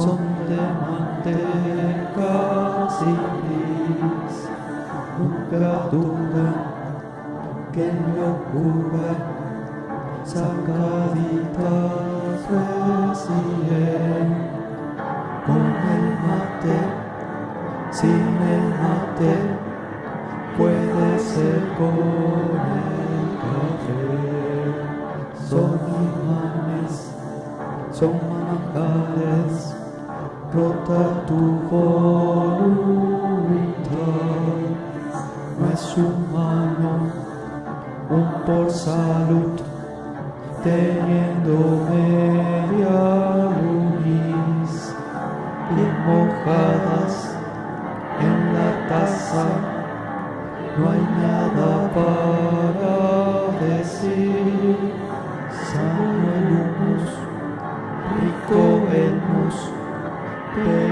son de manteca sin nunca duda que locura sacaditas recién con el mate, sin el mate, puede ser con el café. Son imanes, son rota tu voluntad. No es humano, un por salud, teniendo media lunis, bien mojadas Mm-hmm.